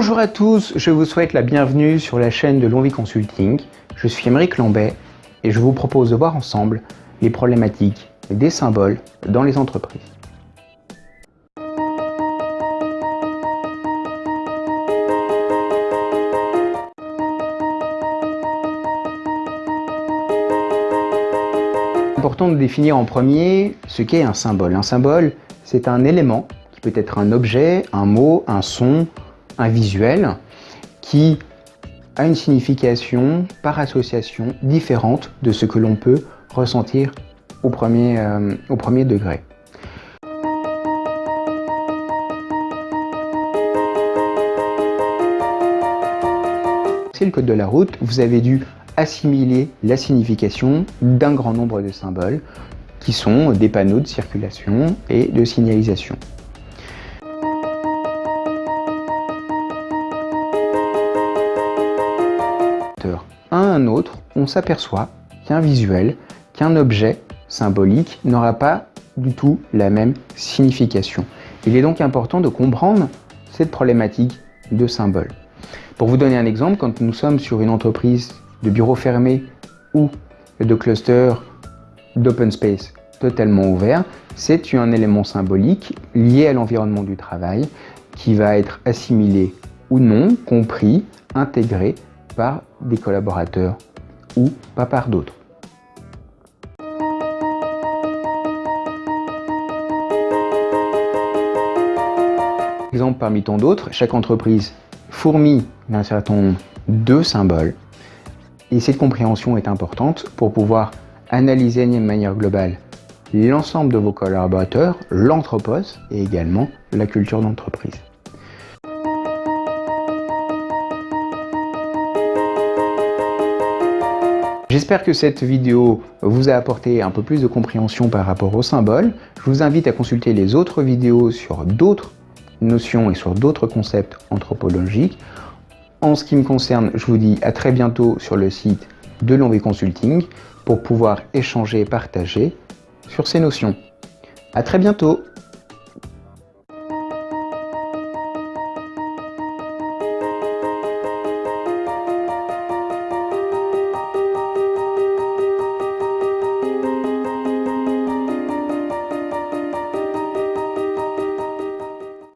Bonjour à tous, je vous souhaite la bienvenue sur la chaîne de Lonvie Consulting. Je suis Émeric Lambet et je vous propose de voir ensemble les problématiques des symboles dans les entreprises. important de définir en premier ce qu'est un symbole. Un symbole, c'est un élément qui peut être un objet, un mot, un son, un visuel, qui a une signification par association différente de ce que l'on peut ressentir au premier, euh, au premier degré. C'est le code de la route, vous avez dû assimiler la signification d'un grand nombre de symboles qui sont des panneaux de circulation et de signalisation. À un autre, on s'aperçoit qu'un visuel, qu'un objet symbolique n'aura pas du tout la même signification. Il est donc important de comprendre cette problématique de symboles. Pour vous donner un exemple, quand nous sommes sur une entreprise de bureaux fermés ou de clusters d'open space totalement ouverts, c'est un élément symbolique lié à l'environnement du travail qui va être assimilé ou non, compris, intégré par des collaborateurs ou pas par d'autres. Exemple parmi tant d'autres, chaque entreprise fourmille d'un certain nombre de symboles et cette compréhension est importante pour pouvoir analyser de manière globale l'ensemble de vos collaborateurs, l'entrepose et également la culture d'entreprise. J'espère que cette vidéo vous a apporté un peu plus de compréhension par rapport aux symboles. Je vous invite à consulter les autres vidéos sur d'autres notions et sur d'autres concepts anthropologiques. En ce qui me concerne, je vous dis à très bientôt sur le site de Lonvé Consulting pour pouvoir échanger et partager sur ces notions. À très bientôt